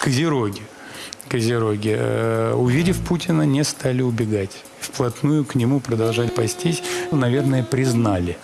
Козероги. Козероги, э, увидев Путина, не стали убегать. Вплотную к нему продолжали пастись. Наверное, признали